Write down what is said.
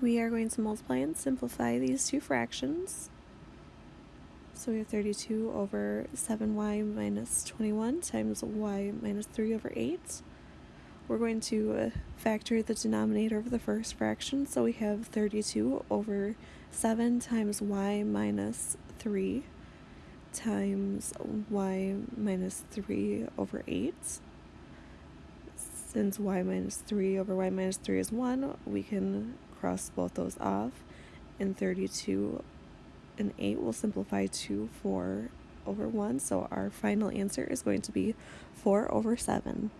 We are going to multiply and simplify these two fractions. So we have 32 over 7y minus 21 times y minus 3 over 8. We're going to factor the denominator of the first fraction, so we have 32 over 7 times y minus 3 times y minus 3 over 8. Since y minus 3 over y minus 3 is 1, we can cross both those off. And 32 and 8 will simplify to 4 over 1. So our final answer is going to be 4 over 7.